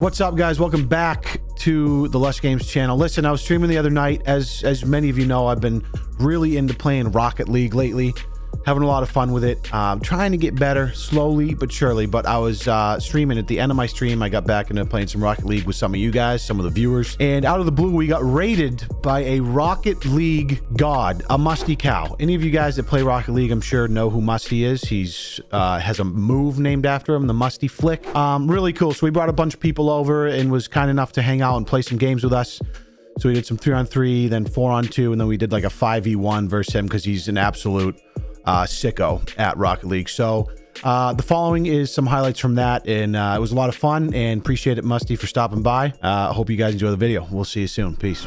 What's up, guys? Welcome back to the Lush Games channel. Listen, I was streaming the other night. As as many of you know, I've been really into playing Rocket League lately having a lot of fun with it. Um, trying to get better slowly but surely. But I was uh, streaming at the end of my stream. I got back into playing some Rocket League with some of you guys, some of the viewers. And out of the blue, we got raided by a Rocket League god, a Musty Cow. Any of you guys that play Rocket League, I'm sure know who Musty is. He's uh, has a move named after him, the Musty Flick. Um, really cool. So we brought a bunch of people over and was kind enough to hang out and play some games with us. So we did some three on three, then four on two, and then we did like a 5v1 versus him because he's an absolute uh, sicko at Rocket League. So uh, the following is some highlights from that, and uh, it was a lot of fun. And appreciate it, Musty, for stopping by. Uh, hope you guys enjoy the video. We'll see you soon. Peace.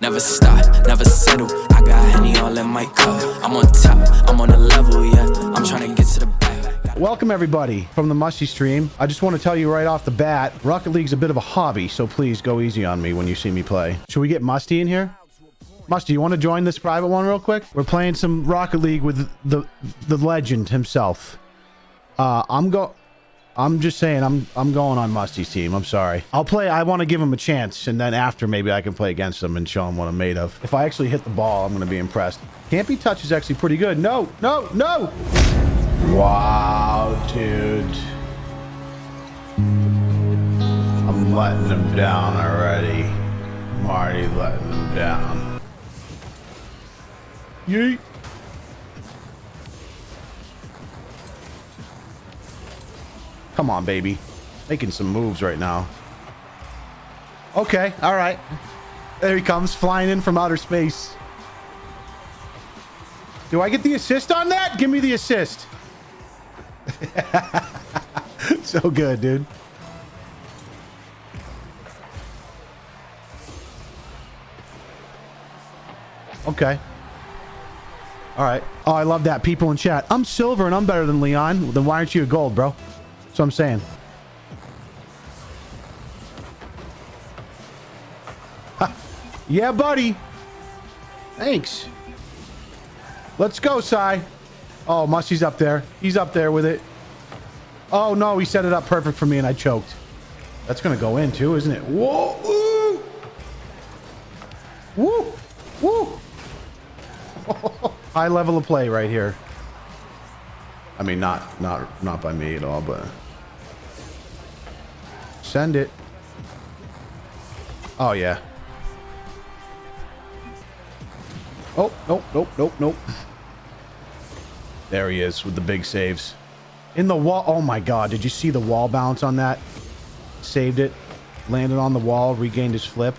Never stop, never settle. I got Henny all in my cup. I'm on top, I'm on a level, yeah. I'm trying to get to the back. Welcome everybody from the Musty stream. I just want to tell you right off the bat, Rocket League's a bit of a hobby, so please go easy on me when you see me play. Should we get Musty in here? Musty, you want to join this private one real quick? We're playing some Rocket League with the the legend himself. Uh, I'm go. I'm just saying, I'm I'm going on Musty's team. I'm sorry. I'll play. I want to give him a chance, and then after maybe I can play against him and show him what I'm made of. If I actually hit the ball, I'm going to be impressed. Can't be touch is actually pretty good. No, no, no. Wow, dude. I'm letting him down already. I'm already letting him down. Yeet. Come on, baby. Making some moves right now. Okay, all right. There he comes, flying in from outer space. Do I get the assist on that? Give me the assist. so good, dude. Okay. All right. Oh, I love that. People in chat. I'm silver and I'm better than Leon. Then why aren't you a gold, bro? That's what I'm saying. yeah, buddy. Thanks. Let's go, Sai. Oh, Musty's up there. He's up there with it. Oh, no. He set it up perfect for me and I choked. That's going to go in too, isn't it? Whoa. High level of play right here. I mean, not not not by me at all, but send it. Oh yeah. Oh nope nope nope nope. There he is with the big saves. In the wall. Oh my god! Did you see the wall bounce on that? Saved it. Landed on the wall. Regained his flip.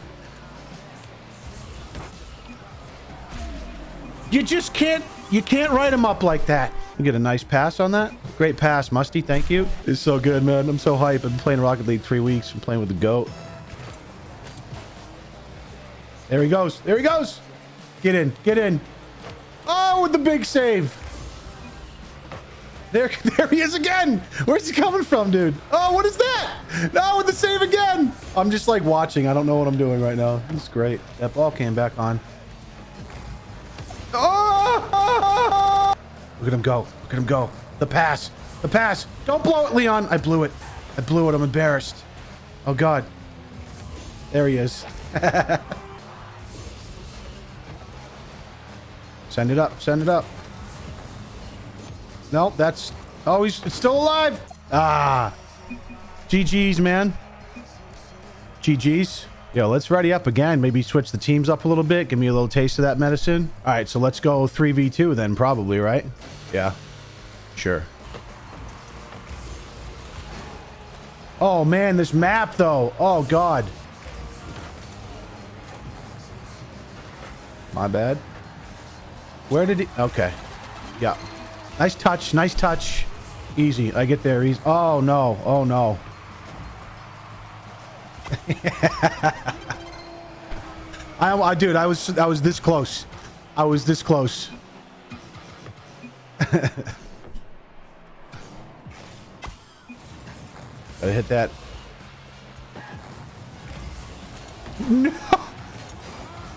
You just can't, you can't write him up like that. You get a nice pass on that. Great pass, Musty. Thank you. It's so good, man. I'm so hype. I've been playing Rocket League three weeks. I'm playing with the GOAT. There he goes. There he goes. Get in. Get in. Oh, with the big save. There, there he is again. Where's he coming from, dude? Oh, what is that? No, with the save again. I'm just like watching. I don't know what I'm doing right now. It's great. That ball came back on. Look at him go. Look at him go. The pass. The pass. Don't blow it, Leon. I blew it. I blew it. I'm embarrassed. Oh, God. There he is. Send it up. Send it up. No, that's... Oh, he's still alive. Ah. GG's, man. GG's. Yo, let's ready up again. Maybe switch the teams up a little bit. Give me a little taste of that medicine. All right, so let's go 3v2 then, probably, right? Yeah. Sure. Oh, man, this map, though. Oh, God. My bad. Where did he... Okay. Yeah. Nice touch. Nice touch. Easy. I get there. Easy. Oh, no. Oh, no. I, I, dude, I was, I was this close. I was this close. Gotta hit that. No.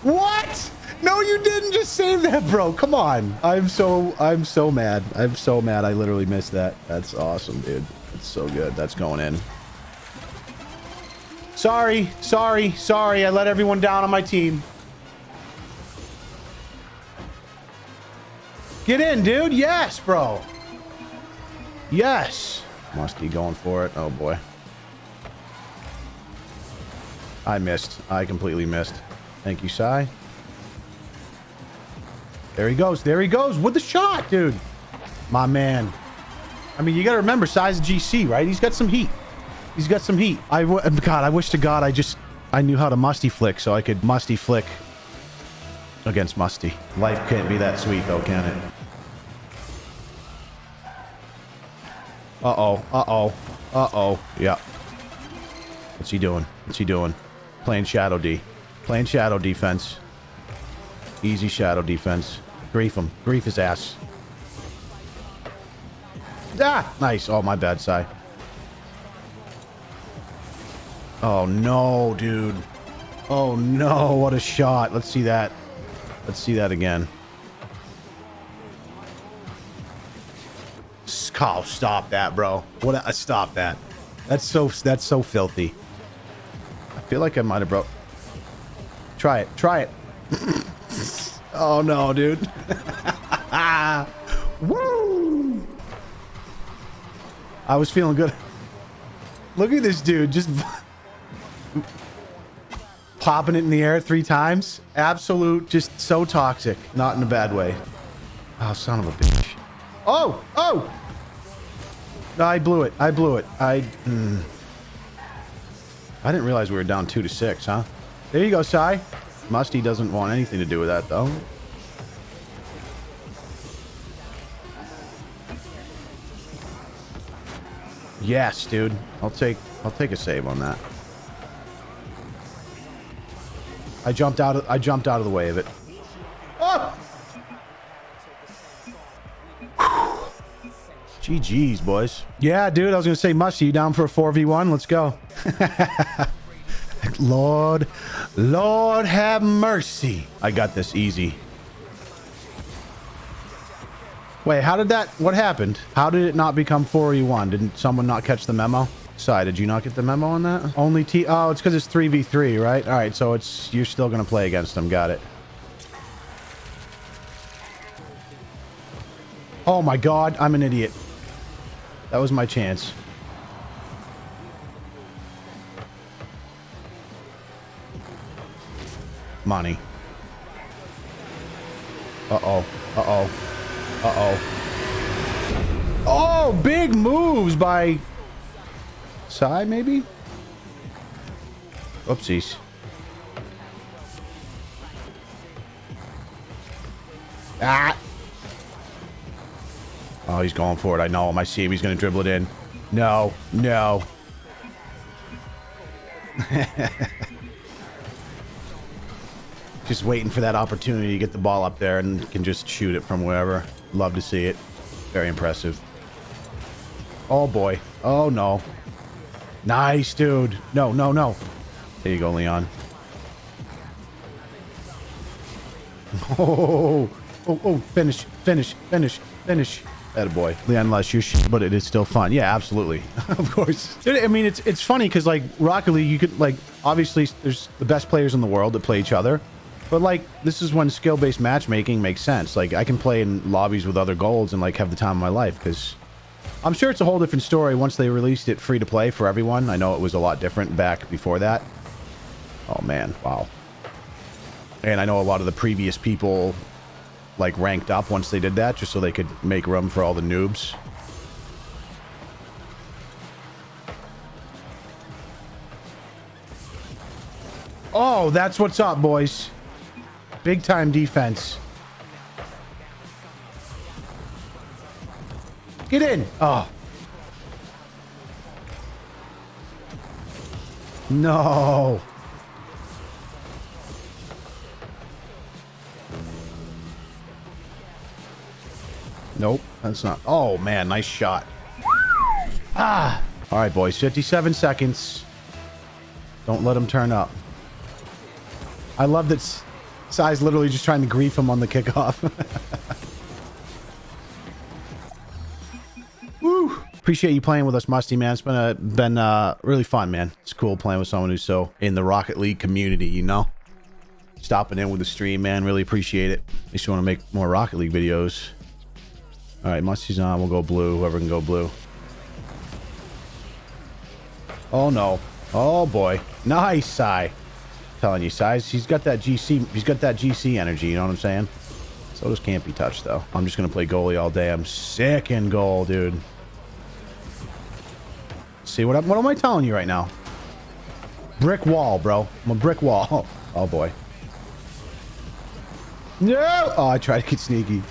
What? No, you didn't just save that, bro. Come on. I'm so, I'm so mad. I'm so mad. I literally missed that. That's awesome, dude. It's so good. That's going in. Sorry, sorry, sorry. I let everyone down on my team. Get in, dude. Yes, bro. Yes. Musty going for it. Oh, boy. I missed. I completely missed. Thank you, Sai. There he goes. There he goes with the shot, dude. My man. I mean, you got to remember Sai's GC, right? He's got some heat. He's got some heat. I God, I wish to God I just I knew how to musty flick so I could musty flick against musty. Life can't be that sweet though, can it? Uh-oh. Uh-oh. Uh-oh. Yeah. What's he doing? What's he doing? Playing shadow D. Playing shadow defense. Easy shadow defense. Grief him. Grief his ass. Ah! Nice. Oh, my bad, Sai. Oh, no, dude. Oh, no. What a shot. Let's see that. Let's see that again. Oh, stop that, bro. What? A, stop that. That's so. That's so filthy. I feel like I might have broke. Try it. Try it. oh no, dude. Woo! I was feeling good. Look at this dude just popping it in the air three times. Absolute, just so toxic. Not in a bad way. Oh, son of a bitch. Oh, oh! I blew it. I blew it. I... Mm. I didn't realize we were down two to six, huh? There you go, Sai. Musty doesn't want anything to do with that, though. Yes, dude. I'll take I'll take a save on that. I jumped out of I jumped out of the way of it. Ah! Oh! GG's, boys. Yeah, dude, I was going to say, Musty, you down for a 4v1? Let's go. Lord, Lord have mercy. I got this easy. Wait, how did that, what happened? How did it not become 4v1? Didn't someone not catch the memo? Sai, did you not get the memo on that? Only T, oh, it's because it's 3v3, right? All right, so it's, you're still going to play against them. Got it. Oh my God, I'm an idiot. That was my chance. Money. Uh-oh. Uh-oh. Uh-oh. Oh, big moves by... Sai, maybe? Oopsies. Ah! Oh, he's going for it. I know him. I see him. He's going to dribble it in. No. No. just waiting for that opportunity to get the ball up there and can just shoot it from wherever. Love to see it. Very impressive. Oh, boy. Oh, no. Nice, dude. No, no, no. There you go, Leon. Oh, oh, oh, finish, finish, finish, finish. That boy, Leon, unless you're shit, but it is still fun. Yeah, absolutely. of course. I mean, it's it's funny because like Rocket League, you could like obviously there's the best players in the world that play each other, but like this is when skill-based matchmaking makes sense. Like I can play in lobbies with other golds and like have the time of my life because I'm sure it's a whole different story once they released it free to play for everyone. I know it was a lot different back before that. Oh man, wow. And I know a lot of the previous people like ranked up once they did that just so they could make room for all the noobs. Oh, that's what's up, boys. Big time defense. Get in. Oh. No. Nope, that's not. Oh, man, nice shot. Ah. All right, boys, 57 seconds. Don't let him turn up. I love that Sai's literally just trying to grief him on the kickoff. Appreciate you playing with us, Musty, man. It's been a, been uh, really fun, man. It's cool playing with someone who's so in the Rocket League community, you know? Stopping in with the stream, man. Really appreciate it. Makes you want to make more Rocket League videos. All right, Musty's on. We'll go blue. Whoever can go blue. Oh, no. Oh, boy. Nice, Sai. Telling you, Sai. He's got that GC. He's got that GC energy. You know what I'm saying? So this can't be touched, though. I'm just going to play goalie all day. I'm sick in goal, dude. See what, what am I telling you right now? Brick wall, bro. I'm a brick wall. Oh, boy. No! Oh, I tried to get sneaky.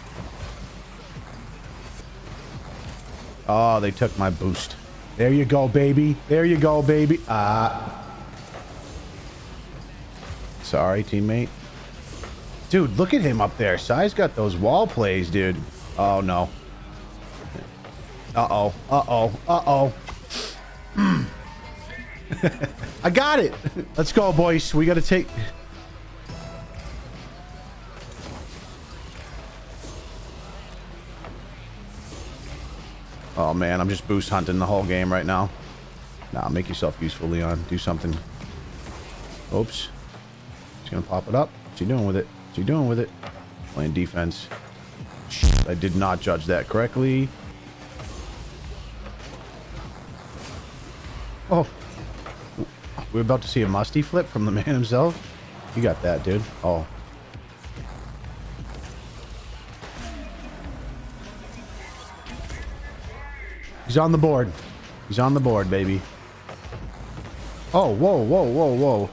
Oh, they took my boost. There you go, baby. There you go, baby. Ah. Sorry, teammate. Dude, look at him up there. Sai's got those wall plays, dude. Oh, no. Uh-oh. Uh-oh. Uh-oh. I got it. Let's go, boys. We got to take... Oh, man. I'm just boost hunting the whole game right now. Nah, make yourself useful, Leon. Do something. Oops. He's going to pop it up. What's he doing with it? What's he doing with it? Playing defense. I did not judge that correctly. Oh. We're about to see a musty flip from the man himself. You got that, dude. Oh. He's on the board. He's on the board, baby. Oh, whoa, whoa, whoa, whoa.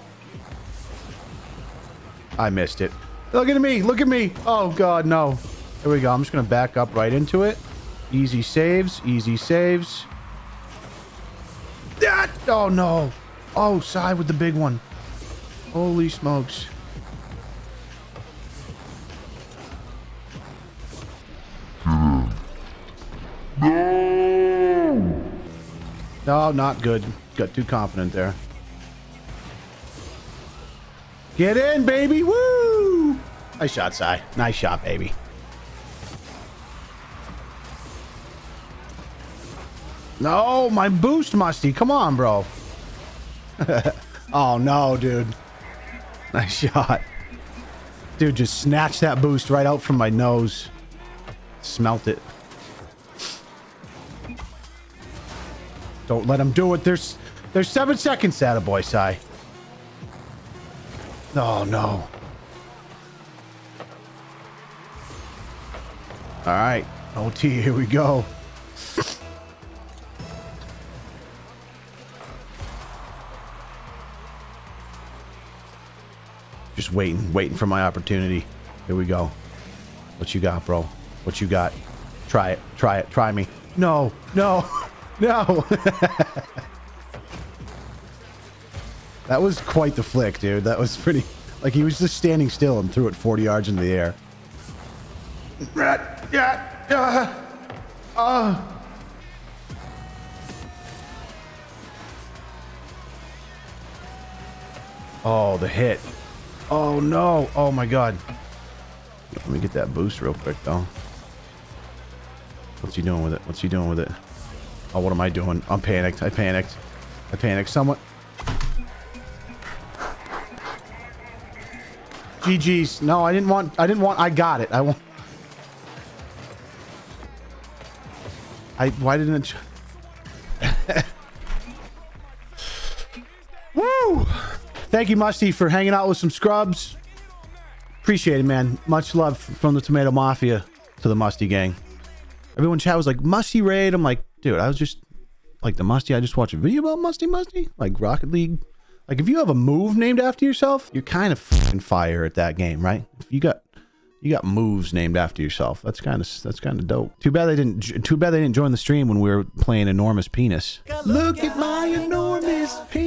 I missed it. Look at me. Look at me. Oh, God, no. Here we go. I'm just going to back up right into it. Easy saves. Easy saves. That. Oh, no. Oh, side with the big one. Holy smokes. No. No, not good. Got too confident there. Get in, baby. Woo! Nice shot, Sai. Nice shot, baby. No, my boost, Musty. Come on, bro. oh, no, dude. Nice shot. Dude, just snatched that boost right out from my nose. Smelt it. Don't let him do it. There's there's seven seconds, boy, Sai. Oh, no. All right. OT, here we go. Just waiting, waiting for my opportunity. Here we go. What you got, bro? What you got? Try it. Try it. Try me. No. No. No. that was quite the flick, dude. That was pretty... Like, he was just standing still and threw it 40 yards into the air. Yeah. Yeah. Uh. Oh, the hit. Oh, no. Oh, my God. Let me get that boost real quick, though. What's he doing with it? What's he doing with it? Oh, what am I doing? I'm panicked. I panicked. I panicked somewhat. GG's. No, I didn't want... I didn't want... I got it. I want... I... Why didn't it... Woo! Thank you, Musty, for hanging out with some scrubs. Appreciate it, man. Much love from the Tomato Mafia to the Musty gang. Everyone chat was like, Musty Raid. I'm like, dude, I was just like the Musty. I just watched a video about Musty Musty, like Rocket League. Like if you have a move named after yourself, you're kind of fucking fire at that game, right? If you got you got moves named after yourself. That's kind of that's kind of dope. Too bad they didn't. Too bad they didn't join the stream when we were playing enormous penis. Look at my enormous penis.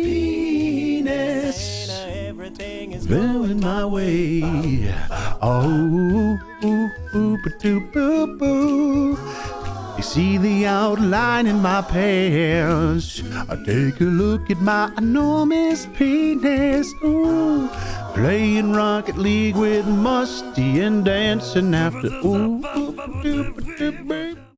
Going my way. Oh, ooh, ooh, ba doo, boo, boo. You see the outline in my pants. I take a look at my enormous penis. Ooh, playing Rocket League with Musty and dancing after. Ooh, ooh, ba doo, ba doo, baby.